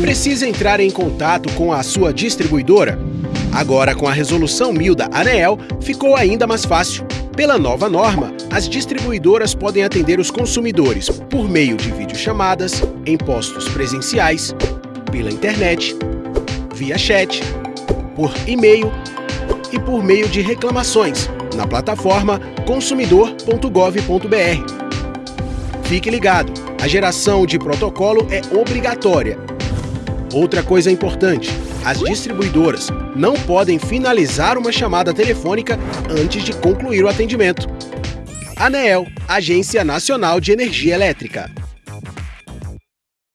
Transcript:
Precisa entrar em contato com a sua distribuidora? Agora, com a resolução 1000 da ANEEL, ficou ainda mais fácil. Pela nova norma, as distribuidoras podem atender os consumidores por meio de videochamadas, em postos presenciais, pela internet, via chat, por e-mail e por meio de reclamações na plataforma consumidor.gov.br. Fique ligado, a geração de protocolo é obrigatória. Outra coisa importante, as distribuidoras não podem finalizar uma chamada telefônica antes de concluir o atendimento. ANEEL, Agência Nacional de Energia Elétrica.